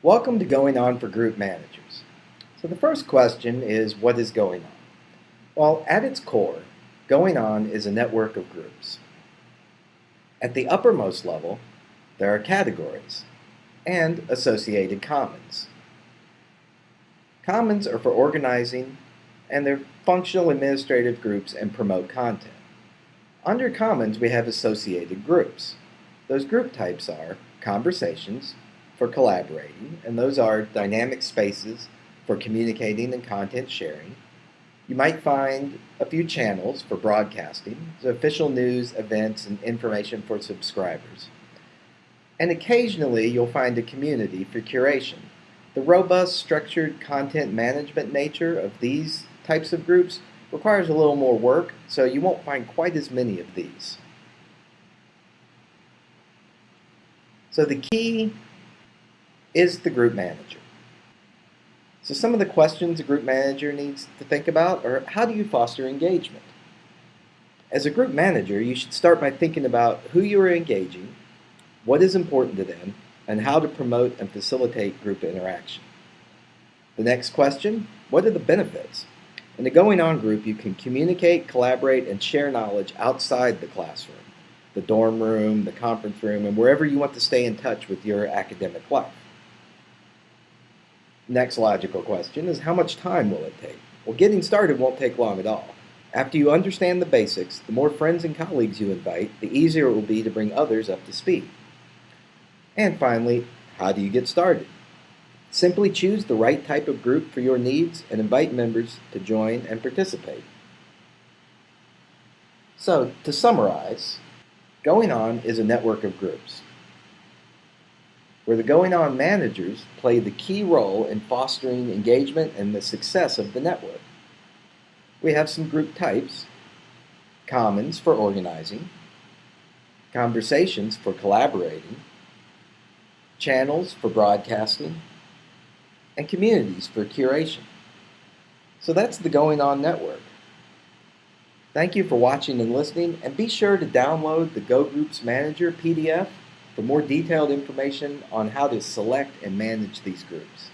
Welcome to Going On for Group Managers. So the first question is, what is going on? Well, at its core, Going On is a network of groups. At the uppermost level, there are categories and associated commons. Commons are for organizing and they're functional administrative groups and promote content. Under commons, we have associated groups. Those group types are conversations, for collaborating, and those are dynamic spaces for communicating and content sharing. You might find a few channels for broadcasting, so official news, events, and information for subscribers. And occasionally you'll find a community for curation. The robust, structured content management nature of these types of groups requires a little more work, so you won't find quite as many of these. So the key is the group manager. So some of the questions a group manager needs to think about are how do you foster engagement? As a group manager, you should start by thinking about who you are engaging, what is important to them, and how to promote and facilitate group interaction. The next question, what are the benefits? In the Going On group, you can communicate, collaborate, and share knowledge outside the classroom, the dorm room, the conference room, and wherever you want to stay in touch with your academic life. Next logical question is how much time will it take? Well, getting started won't take long at all. After you understand the basics, the more friends and colleagues you invite, the easier it will be to bring others up to speed. And finally, how do you get started? Simply choose the right type of group for your needs and invite members to join and participate. So, to summarize, Going On is a network of groups where the Going On managers play the key role in fostering engagement and the success of the network. We have some group types, commons for organizing, conversations for collaborating, channels for broadcasting, and communities for curation. So that's the Going On Network. Thank you for watching and listening, and be sure to download the Go Groups Manager PDF for more detailed information on how to select and manage these groups.